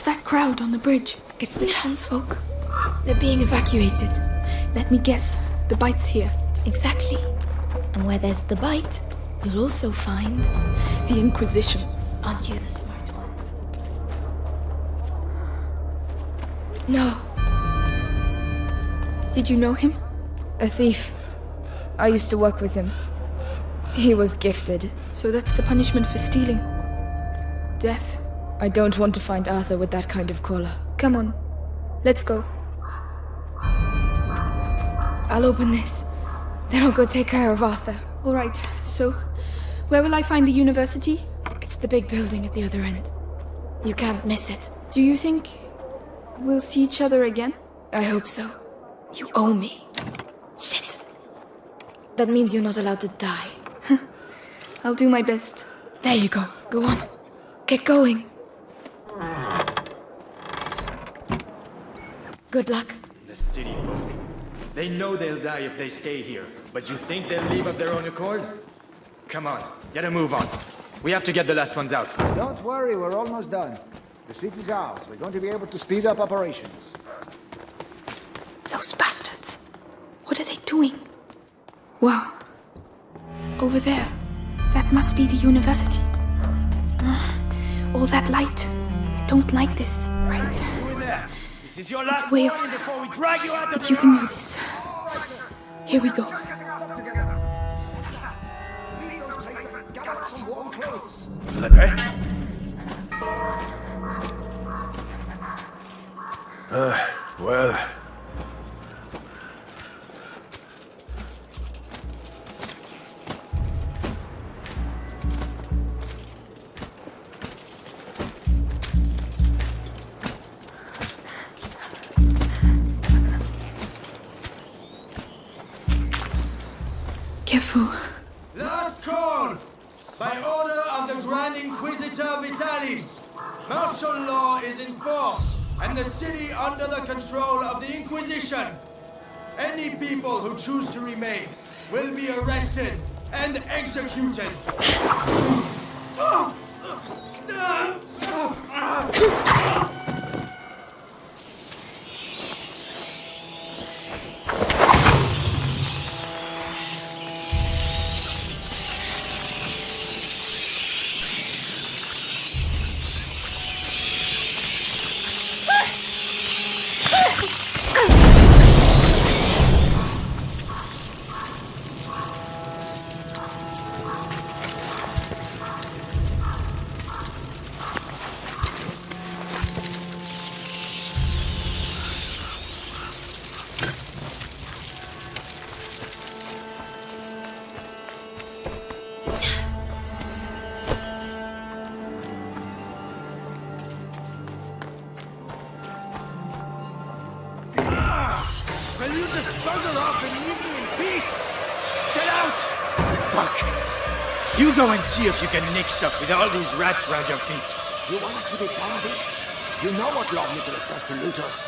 What's that crowd on the bridge? It's the townsfolk. They're being evacuated. Let me guess. The bite's here. Exactly. And where there's the bite, you'll also find the Inquisition. Aren't you the smart one? No. Did you know him? A thief. I used to work with him. He was gifted. So that's the punishment for stealing. Death. I don't want to find Arthur with that kind of collar. Come on. Let's go. I'll open this. Then I'll go take care of Arthur. All right, so where will I find the university? It's the big building at the other end. You can't miss it. Do you think we'll see each other again? I hope so. You owe me. Shit. That means you're not allowed to die. I'll do my best. There you go. Go on. Get going. Good luck. The city folk. They know they'll die if they stay here, but you think they'll leave of their own accord? Come on, get a move on. We have to get the last ones out. Don't worry, we're almost done. The city's ours. We're going to be able to speed up operations. Those bastards. What are they doing? Wow. Over there. That must be the university. All that light. Don't like this. Right. This is your last It's way off. But you can do this. Here we go. Uh, well, choose to remain will be arrested and executed. Go and see if you can nick stuff with all these rats around your feet. You want to keep it down, You know what Lord Nicholas does to looters.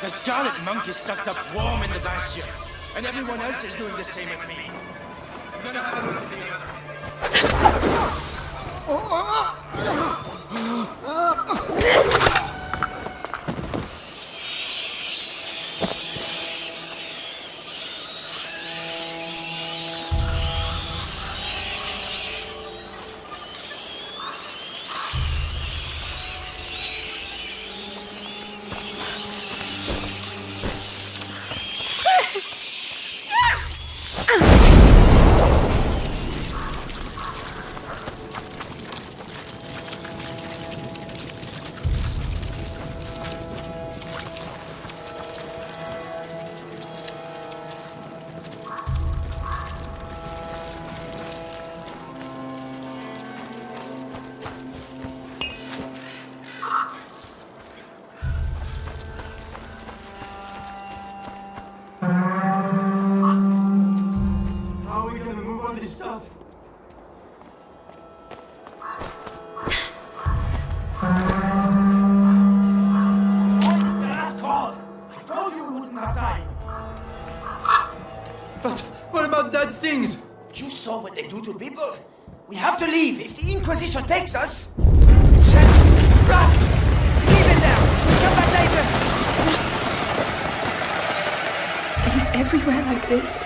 The Scarlet Monk is tucked up warm in the bastion, and everyone else is doing the same as me. I'm gonna have a look at the other. We have to leave. If the Inquisition takes us... Shit! Rat! Leave it now! We'll come back later! Is everywhere like this.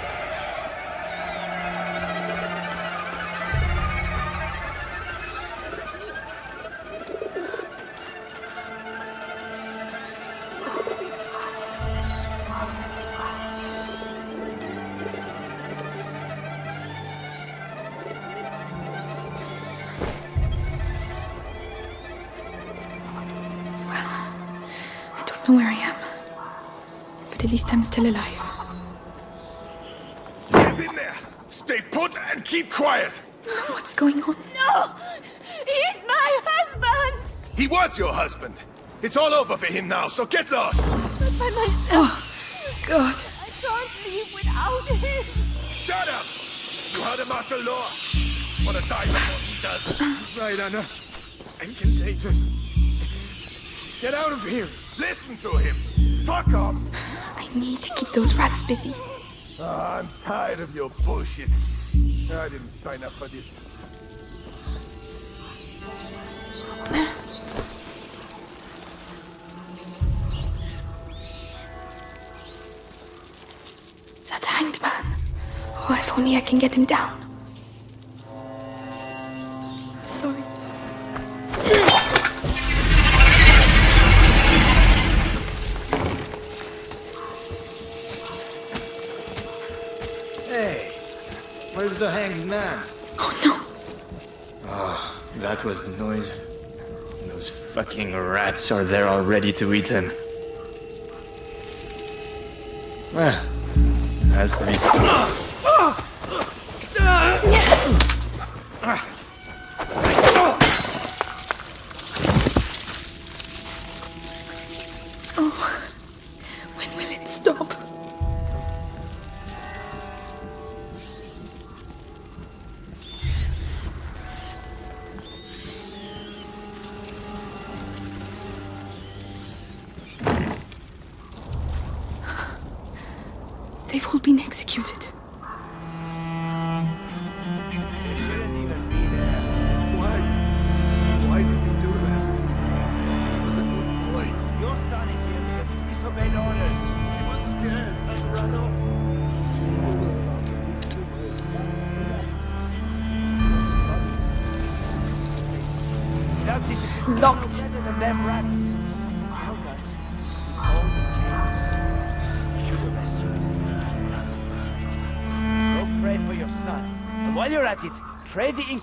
Don't know where I am. But at least I'm still alive. Get in there! Stay put and keep quiet! What's going on? No! He's my husband! He was your husband. It's all over for him now, so get lost! Not by myself. Oh, God. I can't leave without him. Shut up! You heard of martial law. Want to die before he does. Uh. Right, Anna. I'm contagious. Get out of here. Listen to him! Fuck off! I need to keep those rats busy. Ah, I'm tired of your bullshit. I didn't sign up for this. That hanged man. Oh, if only I can get him down. Fucking rats are there already to eat him. Well, has to be. They've all been executed.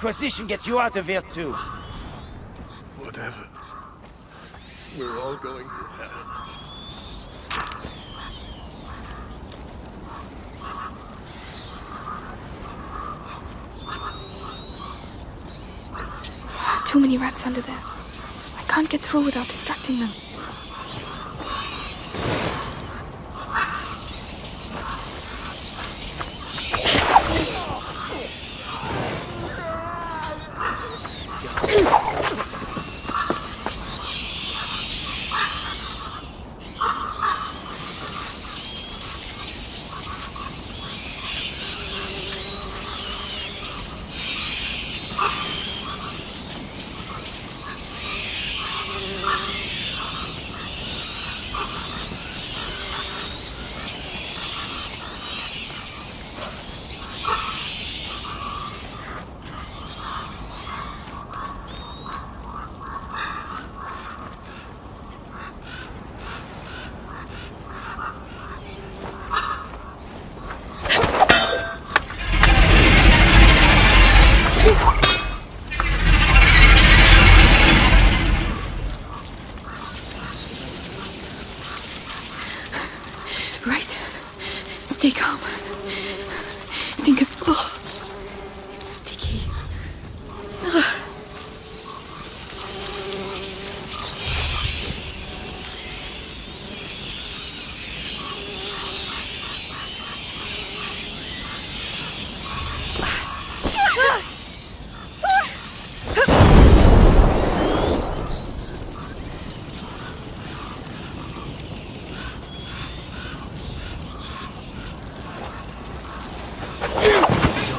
Inquisition gets you out of here too. Whatever. We're all going to hell. Too many rats under there. I can't get through without distracting them. Right. Stay calm. Think of. Oh, it's sticky. Ugh.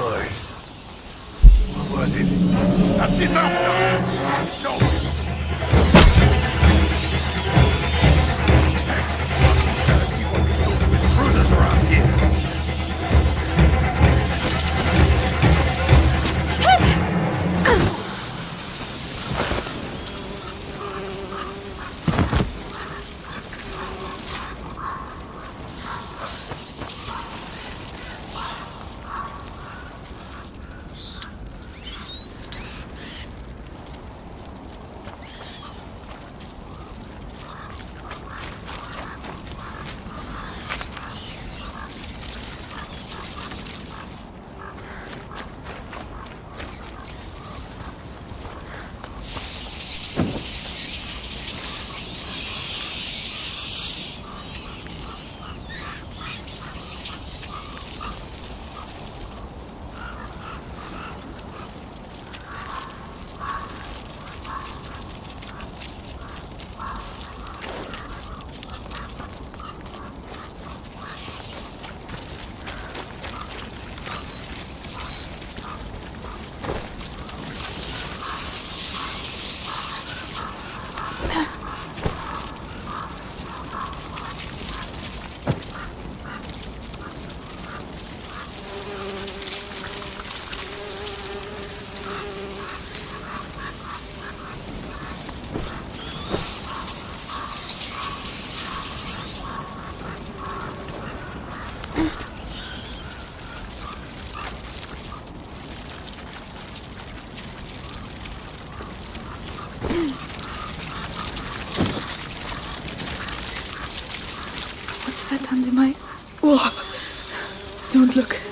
Noise. What was it? That's enough now! No! What's that under my. Whoa! Don't look.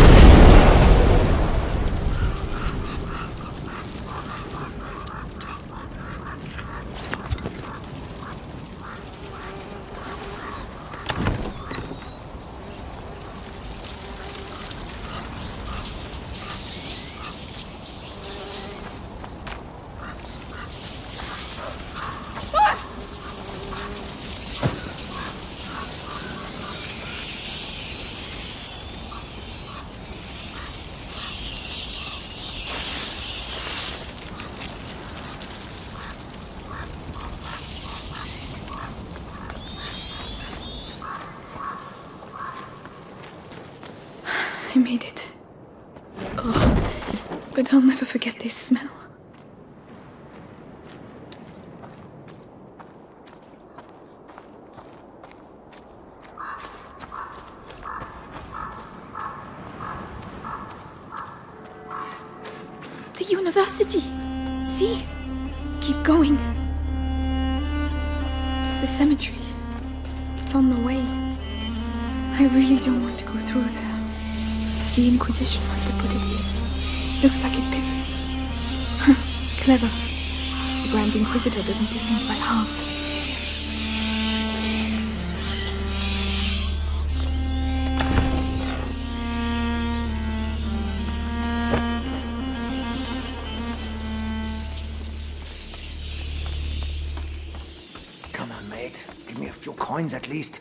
I'll never forget this smell. The university! See? Keep going. The cemetery. It's on the way. I really don't want to go through there. The Inquisition must have put it here. Looks like it pivots. Clever. The Grand Inquisitor doesn't do things by halves. Come on, mate. Give me a few coins at least.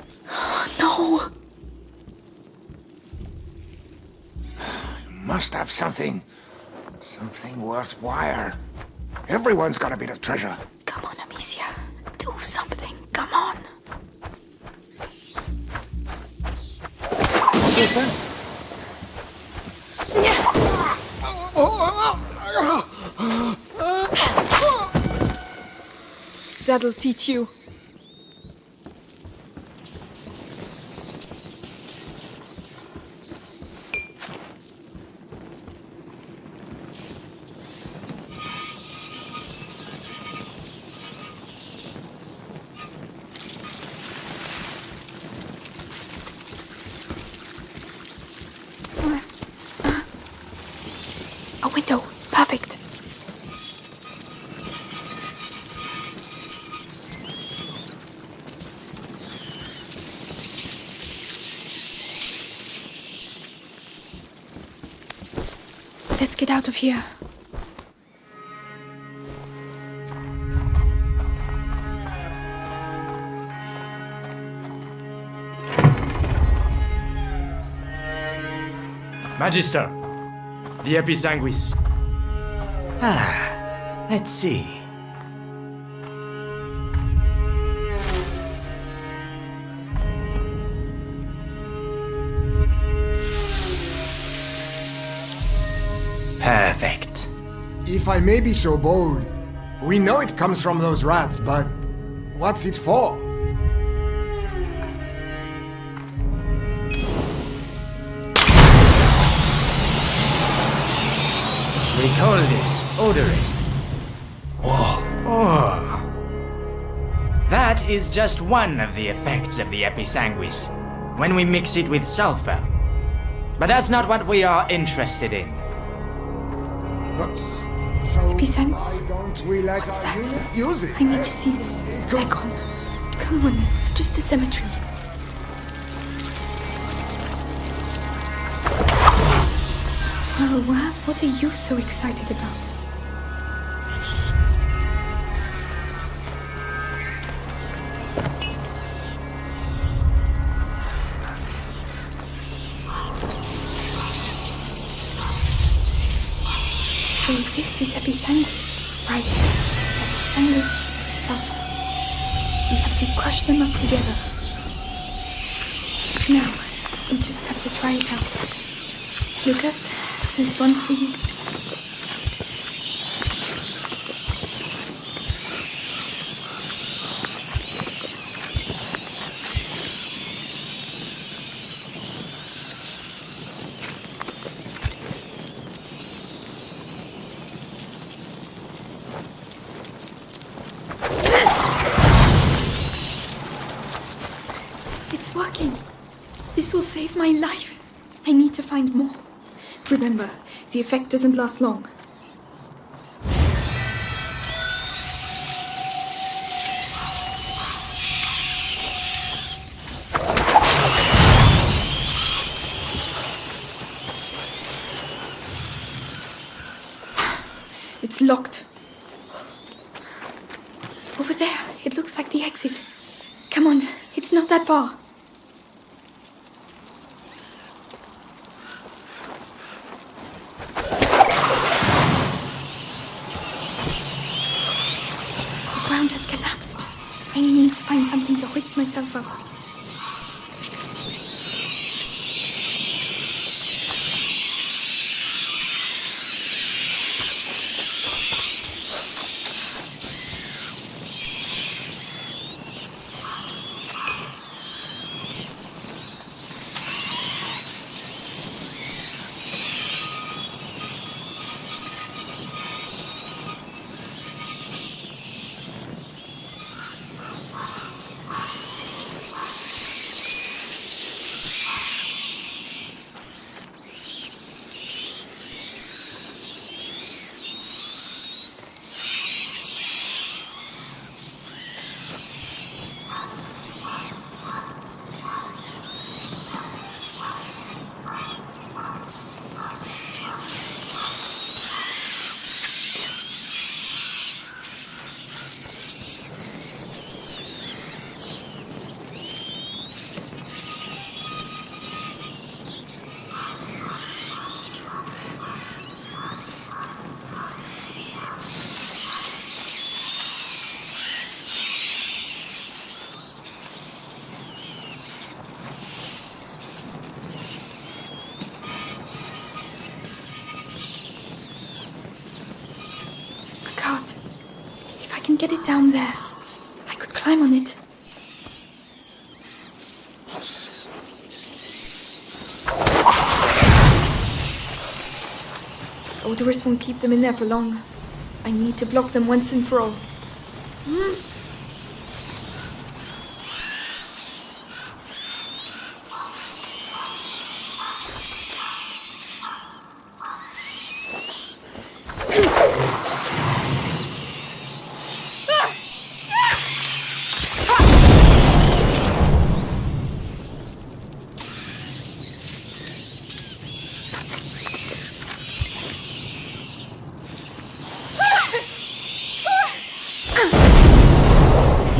No! Must have something. Something worthwhile. Everyone's got a bit of treasure. Come on, Amicia. Do something. Come on. That'll teach you. Let's get out of here. Magister, the Episanguis. Ah, let's see. I may be so bold, we know it comes from those rats, but what's it for? We call this Odoris. Whoa. Oh. That is just one of the effects of the Episanguis, when we mix it with sulfur. But that's not what we are interested in. So Episanguis? don't we What's that? use it? I need to see this. Icon. Come on, it's just a cemetery. Oh, wow. What are you so excited about? This is Episanguis. Right. Episanguis sulfur. We have to crush them up together. Now, we just have to try it out. Lucas, this one's for you. It's working. This will save my life. I need to find more. Remember, the effect doesn't last long. 迈向粉红。It down there, I could climb on it. Odoris won't keep them in there for long. I need to block them once and for all.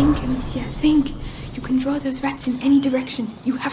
Think, Amicia, think. You rats in any direction. You have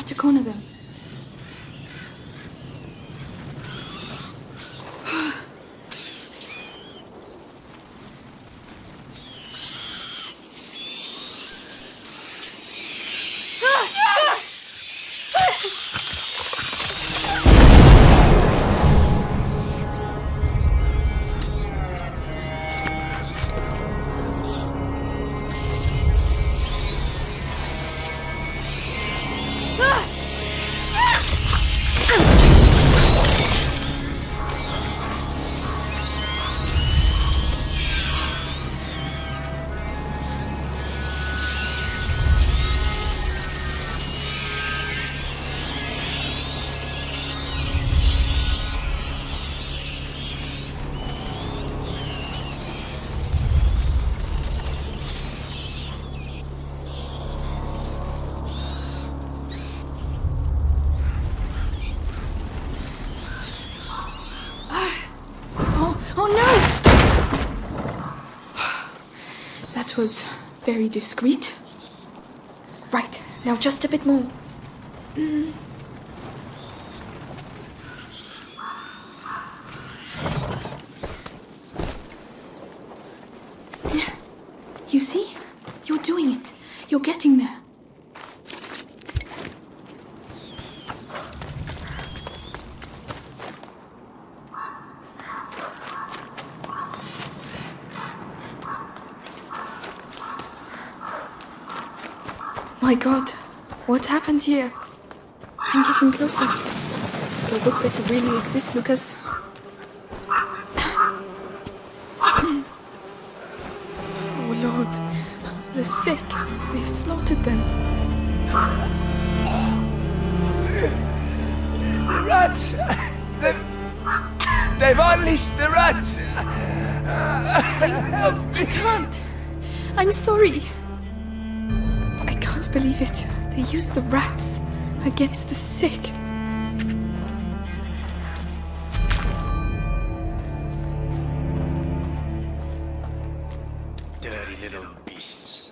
Was very discreet. Right, now just a bit more. Mm. You see? You're doing it. You're getting there. My god, what happened here? I'm getting closer. The book better really exist, Lucas. Oh lord, the sick. They've slaughtered them. The rats! They've, they've unleashed the rats! I can't. I'm sorry. I can't believe it. They used the rats against the sick. Dirty little beasts.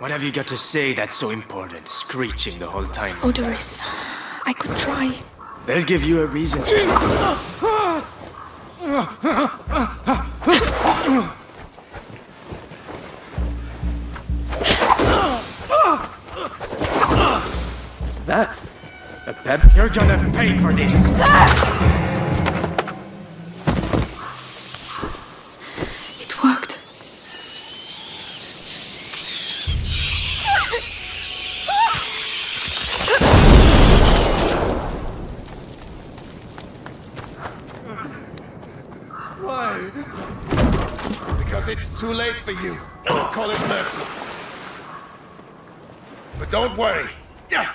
What have you got to say that's so important, screeching the whole time? Oh, Odoris, I could try. They'll give you a reason You're gonna pay for this! It worked. Why? Because it's too late for you. Call it mercy. But don't worry. Yeah.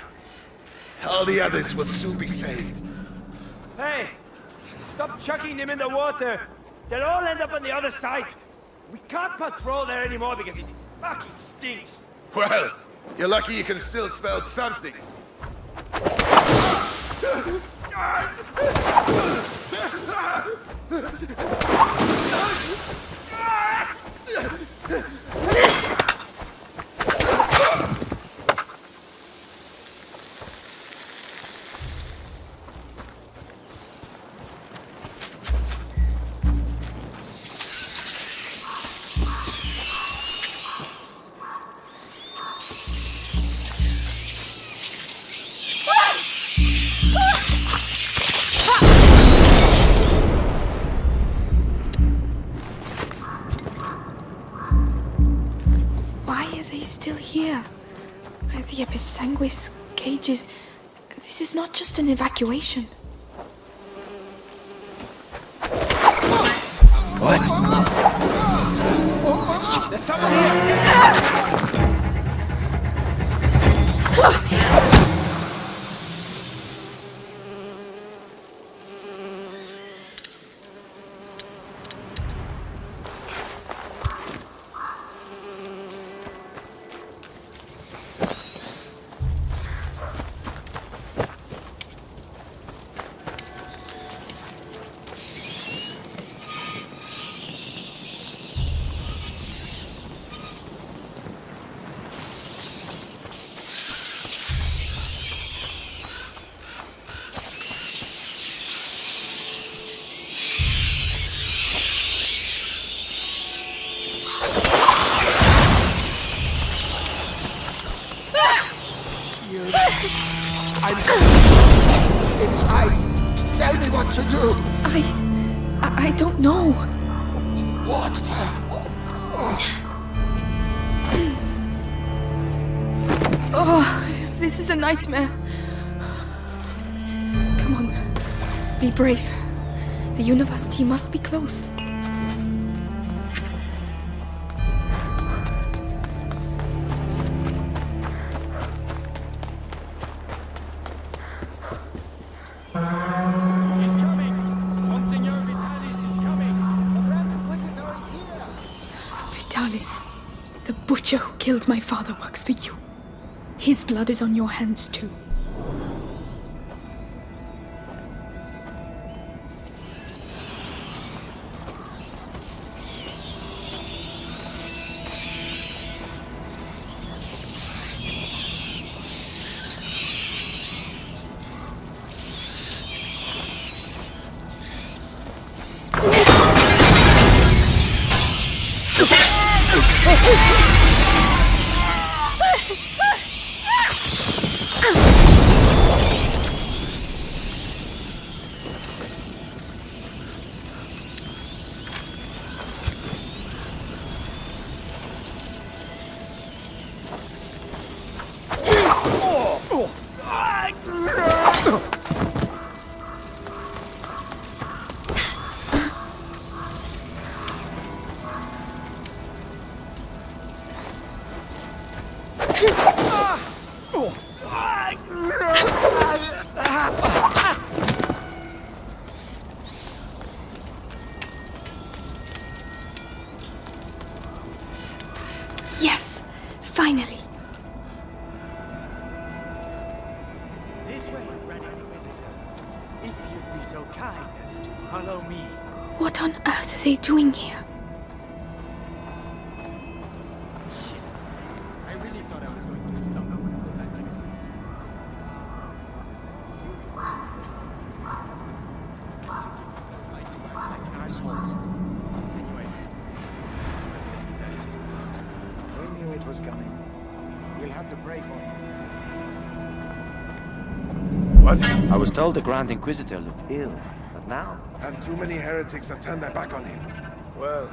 All the others will soon be saved. Hey! Stop chucking them in the water! They'll all end up on the other side! We can't patrol there anymore because it fucking stinks! Well, you're lucky you can still spell something. here? The Episanguis cages. This is not just an evacuation. What? There's someone here! Ah! Nightmare. Come on. Be brave. The university must be close. He's coming! Monsignor Vitalis is coming! The grand inquisitor is here. Vitalis, the butcher who killed my father works for you. His blood is on your hands too. What? I was told the Grand Inquisitor looked ill, but now? And too many heretics have turned their back on him. Well,